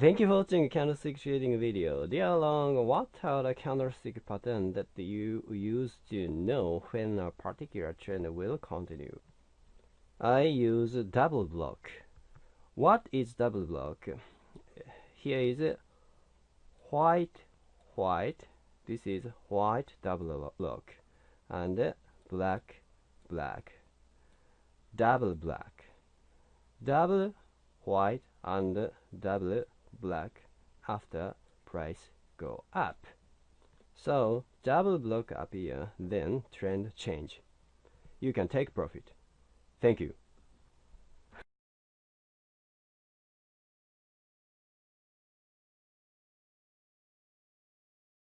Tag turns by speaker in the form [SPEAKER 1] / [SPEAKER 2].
[SPEAKER 1] Thank you for watching candlestick trading video. Dear Long, what are the candlestick pattern that you use to know when a particular trend will continue? I use double block. What is double block? Here is white, white. This is white double block and black, black, double black, double white and double black after price go up. So double block appear, then trend change. You can take profit. Thank you.